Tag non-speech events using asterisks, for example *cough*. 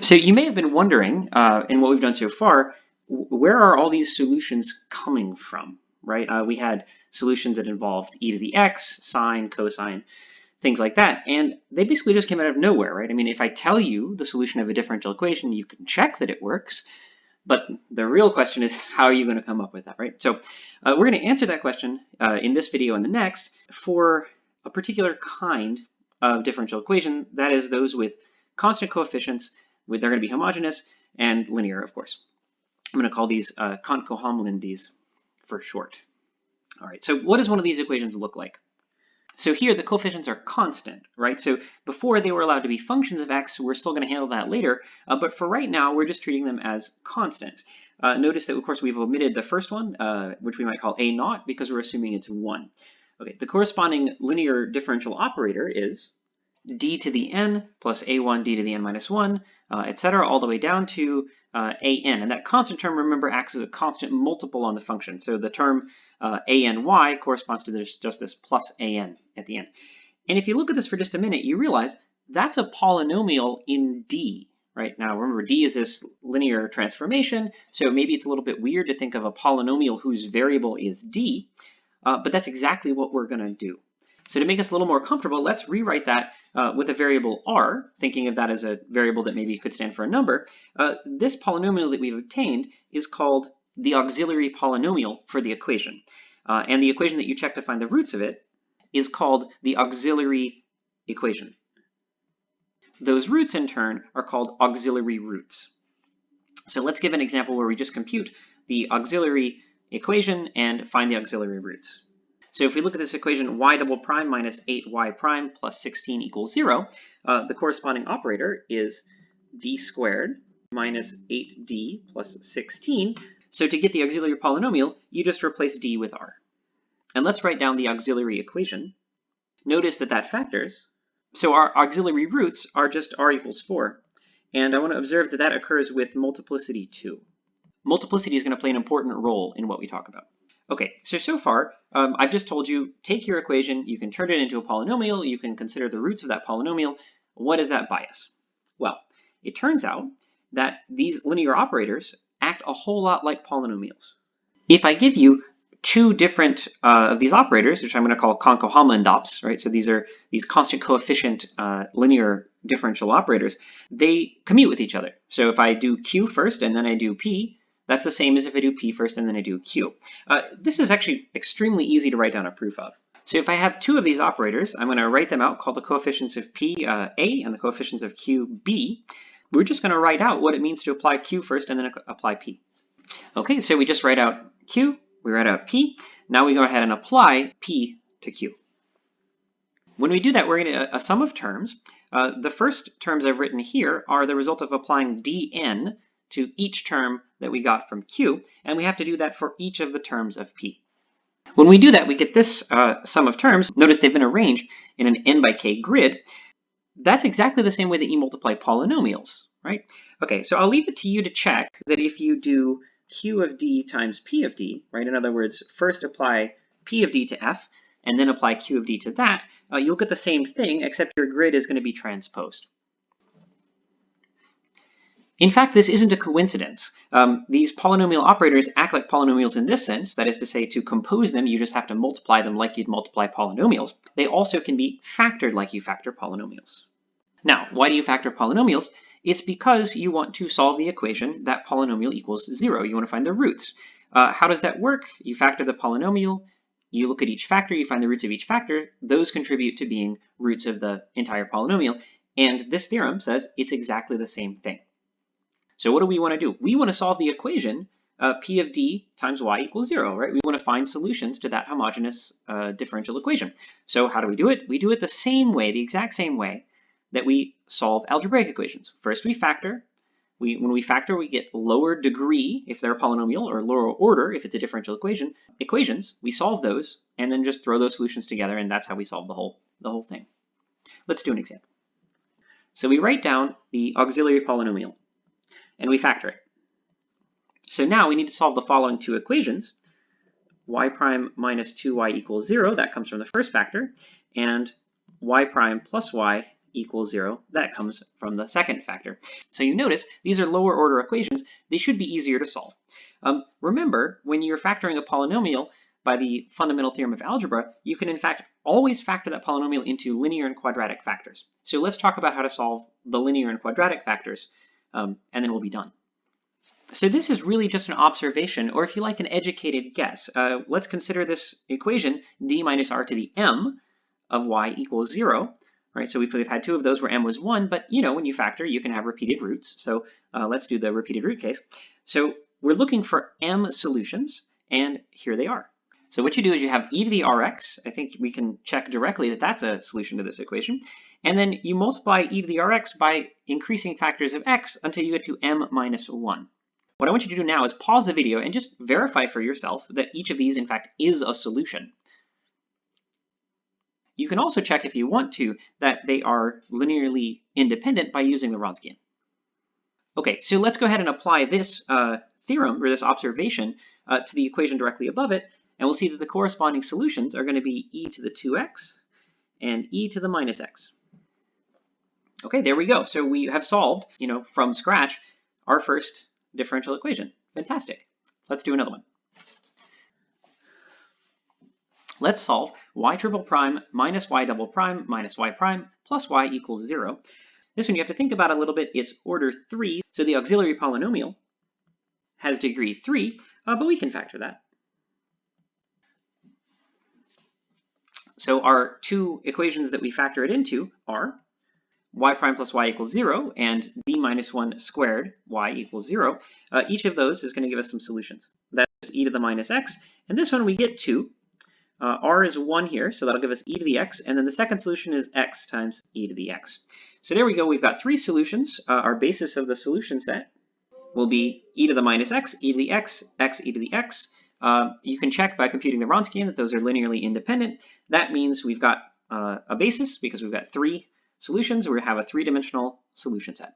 So you may have been wondering, uh, in what we've done so far, where are all these solutions coming from, right? Uh, we had solutions that involved e to the x, sine, cosine, things like that, and they basically just came out of nowhere, right? I mean, if I tell you the solution of a differential equation, you can check that it works, but the real question is, *laughs* how are you going to come up with that, right? So uh, we're going to answer that question uh, in this video and the next for a particular kind of differential equation, that is those with constant coefficients, they're going to be homogeneous and linear, of course. I'm going to call these uh, Cohn-Cohomlin for short. All right, so what does one of these equations look like? So here the coefficients are constant, right? So before they were allowed to be functions of x, we're still going to handle that later, uh, but for right now we're just treating them as constants. Uh, notice that of course we've omitted the first one, uh, which we might call a naught, because we're assuming it's 1. Okay, the corresponding linear differential operator is d to the n plus a1 d to the n minus 1, uh, etc., all the way down to uh, an. And that constant term, remember, acts as a constant multiple on the function. So the term uh, any corresponds to this, just this plus an at the end. And if you look at this for just a minute, you realize that's a polynomial in D, right? Now remember, D is this linear transformation, so maybe it's a little bit weird to think of a polynomial whose variable is D, uh, but that's exactly what we're gonna do. So to make us a little more comfortable, let's rewrite that uh, with a variable r, thinking of that as a variable that maybe could stand for a number. Uh, this polynomial that we've obtained is called the auxiliary polynomial for the equation. Uh, and the equation that you check to find the roots of it is called the auxiliary equation. Those roots, in turn, are called auxiliary roots. So let's give an example where we just compute the auxiliary equation and find the auxiliary roots. So if we look at this equation, y double prime minus 8y prime plus 16 equals 0, uh, the corresponding operator is d squared minus 8d plus 16. So to get the auxiliary polynomial, you just replace d with r. And let's write down the auxiliary equation. Notice that that factors. So our auxiliary roots are just r equals 4. And I want to observe that that occurs with multiplicity 2. Multiplicity is going to play an important role in what we talk about. Okay, so so far, um, I've just told you, take your equation, you can turn it into a polynomial, you can consider the roots of that polynomial. What is that bias? Well, it turns out that these linear operators act a whole lot like polynomials. If I give you two different uh, of these operators, which I'm going to call Cohn-Cohomlin dops, right? So these are these constant coefficient uh, linear differential operators. They commute with each other. So if I do Q first and then I do P, that's the same as if I do P first and then I do Q. Uh, this is actually extremely easy to write down a proof of. So if I have two of these operators, I'm going to write them out, call the coefficients of P uh, A and the coefficients of Q B. We're just going to write out what it means to apply Q first and then apply P. Okay, so we just write out Q, we write out P. Now we go ahead and apply P to Q. When we do that, we're going to a, sum of terms. Uh, the first terms I've written here are the result of applying dn to each term that we got from Q, and we have to do that for each of the terms of P. When we do that, we get this uh, sum of terms. Notice they've been arranged in an n by k grid. That's exactly the same way that you multiply polynomials, right? Okay, so I'll leave it to you to check that if you do q of d times p of d, right? In other words, first apply p of d to f, and then apply q of d to that, uh, you'll get the same thing, except your grid is going to be transposed. In fact, this isn't a coincidence. Um, these polynomial operators act like polynomials in this sense, that is to say, to compose them, you just have to multiply them like you'd multiply polynomials. They also can be factored like you factor polynomials. Now, why do you factor polynomials? It's because you want to solve the equation that polynomial equals zero. You want to find the roots. Uh, how does that work? You factor the polynomial, you look at each factor, you find the roots of each factor. Those contribute to being roots of the entire polynomial. And this theorem says it's exactly the same thing. So what do we want to do? We want to solve the equation uh, p of d times y equals zero, right? We want to find solutions to that homogeneous uh, differential equation. So how do we do it? We do it the same way, the exact same way that we solve algebraic equations. First we factor. We, when we factor, we get lower degree if they're a polynomial or lower order if it's a differential equation. Equations, we solve those and then just throw those solutions together and that's how we solve the whole, the whole thing. Let's do an example. So we write down the auxiliary polynomial and we factor it. So now we need to solve the following two equations. y prime minus 2y equals 0, that comes from the first factor, and y prime plus y equals zero. That comes from the second factor. So you notice these are lower order equations. They should be easier to solve. Um, remember, when you're factoring a polynomial by the fundamental theorem of algebra, you can in fact always factor that polynomial into linear and quadratic factors. So let's talk about how to solve the linear and quadratic factors, um, and then we'll be done. So this is really just an observation, or if you like, an educated guess. Uh, let's consider this equation, d minus r to the m of y equals zero. Right, so we've, we've had two of those where m was one, but you know, when you factor, you can have repeated roots. So uh, let's do the repeated root case. So we're looking for m solutions, and here they are. So what you do is you have e to the rx. I think we can check directly that that's a solution to this equation. And then you multiply e to the rx by increasing factors of x until you get to m minus 1. What I want you to do now is pause the video and just verify for yourself that each of these, in fact, is a solution. You can also check, if you want to, that they are linearly independent by using the Wronskian. Okay, so let's go ahead and apply this uh, theorem, or this observation, uh, to the equation directly above it, and we'll see that the corresponding solutions are going to be e to the 2x and e to the minus x. Okay, there we go. So we have solved, you know, from scratch, our first differential equation. Fantastic. Let's do another one. Let's solve y triple prime minus y double prime minus y prime plus y equals 0. This one you have to think about a little bit. It's order 3, so the auxiliary polynomial has degree 3, uh, but we can factor that. So our two equations that we factor it into are y prime plus y equals 0 and d minus 1 squared y equals 0. Uh, each of those is going to give us some solutions. That's e to the minus x. And this one we get 2. Uh, r is 1 here, so that'll give us e to the x. And then the second solution is x times e to the x. So there we go. We've got three solutions. Uh, our basis of the solution set will be e to the minus x, e to the x, x e to the x. Uh, you can check by computing the Wronskian that those are linearly independent. That means we've got uh, a basis because we've got three solutions, we have a three-dimensional solution set.